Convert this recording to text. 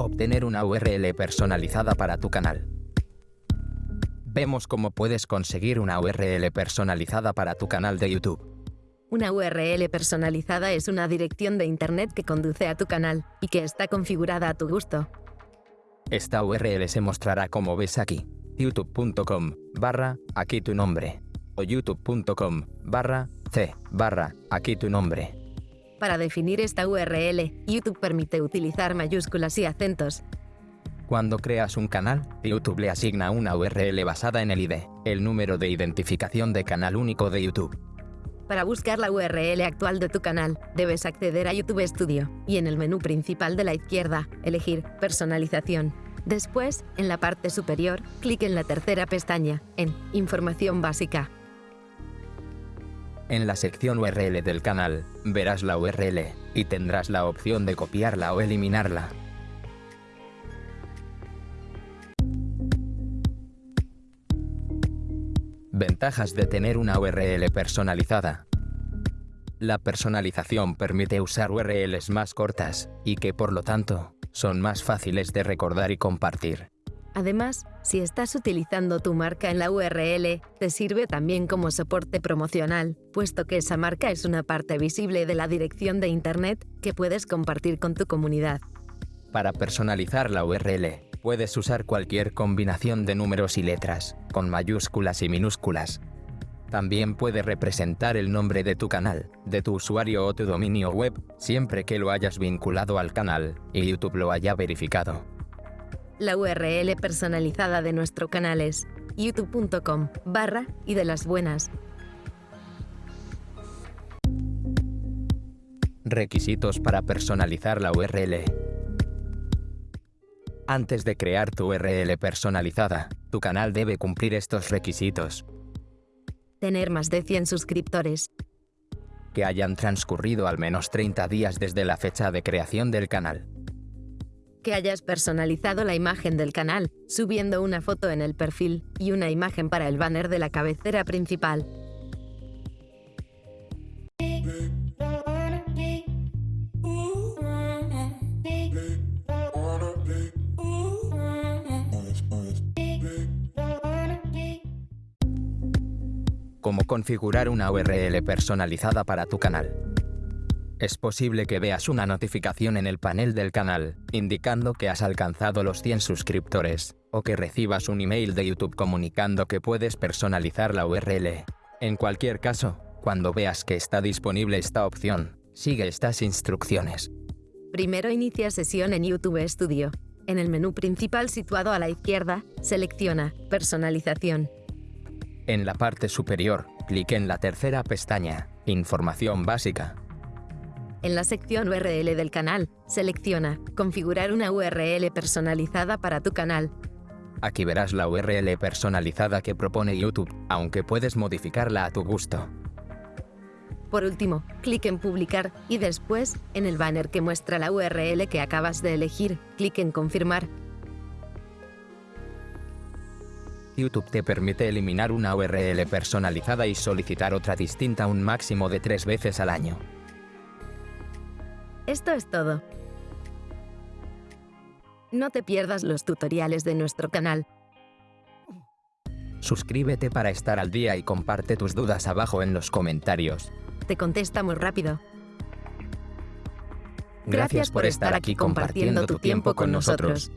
Obtener una URL personalizada para tu canal. Vemos cómo puedes conseguir una URL personalizada para tu canal de YouTube. Una URL personalizada es una dirección de Internet que conduce a tu canal y que está configurada a tu gusto. Esta URL se mostrará como ves aquí, youtube.com barra aquí tu nombre o youtube.com barra c barra aquí tu nombre. Para definir esta URL, YouTube permite utilizar mayúsculas y acentos. Cuando creas un canal, YouTube le asigna una URL basada en el ID, el número de identificación de canal único de YouTube. Para buscar la URL actual de tu canal, debes acceder a YouTube Studio y en el menú principal de la izquierda, elegir Personalización. Después, en la parte superior, clic en la tercera pestaña, en Información básica. En la sección URL del canal, verás la URL y tendrás la opción de copiarla o eliminarla. Ventajas de tener una URL personalizada. La personalización permite usar URLs más cortas y que, por lo tanto, son más fáciles de recordar y compartir. Además, si estás utilizando tu marca en la URL, te sirve también como soporte promocional, puesto que esa marca es una parte visible de la dirección de Internet que puedes compartir con tu comunidad. Para personalizar la URL, Puedes usar cualquier combinación de números y letras, con mayúsculas y minúsculas. También puede representar el nombre de tu canal, de tu usuario o tu dominio web, siempre que lo hayas vinculado al canal y YouTube lo haya verificado. La URL personalizada de nuestro canal es youtube.com barra y de las buenas. Requisitos para personalizar la URL. Antes de crear tu URL personalizada, tu canal debe cumplir estos requisitos. Tener más de 100 suscriptores. Que hayan transcurrido al menos 30 días desde la fecha de creación del canal. Que hayas personalizado la imagen del canal, subiendo una foto en el perfil y una imagen para el banner de la cabecera principal. cómo configurar una URL personalizada para tu canal. Es posible que veas una notificación en el panel del canal, indicando que has alcanzado los 100 suscriptores, o que recibas un email de YouTube comunicando que puedes personalizar la URL. En cualquier caso, cuando veas que está disponible esta opción, sigue estas instrucciones. Primero inicia sesión en YouTube Studio. En el menú principal situado a la izquierda, selecciona Personalización. En la parte superior, clique en la tercera pestaña, Información básica. En la sección URL del canal, selecciona Configurar una URL personalizada para tu canal. Aquí verás la URL personalizada que propone YouTube, aunque puedes modificarla a tu gusto. Por último, clic en Publicar y después, en el banner que muestra la URL que acabas de elegir, clic en Confirmar. YouTube te permite eliminar una URL personalizada y solicitar otra distinta un máximo de tres veces al año. Esto es todo. No te pierdas los tutoriales de nuestro canal. Suscríbete para estar al día y comparte tus dudas abajo en los comentarios. Te contestamos rápido. Gracias, por estar aquí compartiendo tu tiempo con nosotros.